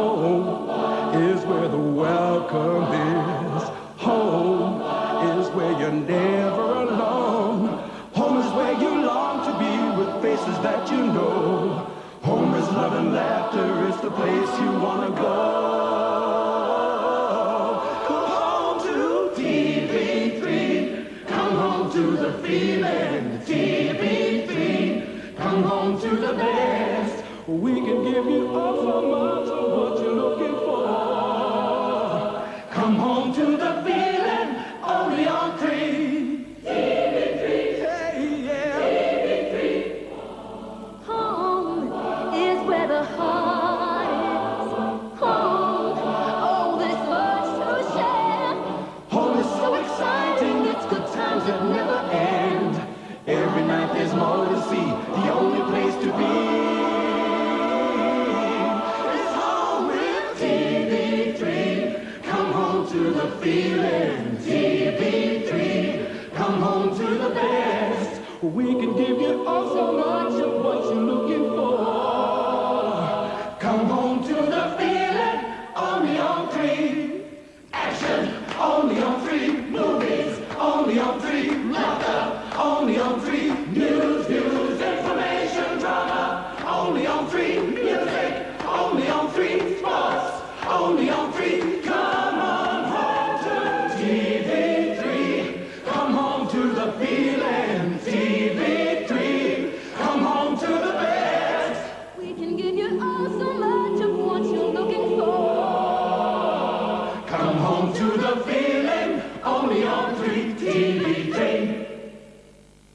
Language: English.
Home is where the welcome is. Home is where you're never alone. Home is where you long to be with faces that you know. Home is love and laughter, it's the place you wanna go. Come home to TV3. Come home to the feeling. TV3. Come home to the best. We can give you all so much of what you're looking for. Come home to the feeling, only on three. Hey, yeah. Home is where the heart hides. Home, all this much to share. Home is. Home, there's much the feeling, TV3. Come home to the best. We can give you all so much of what you're looking for. Come home to the feeling, only on three. Action, only on three. Move. the feeling, only on 3TV.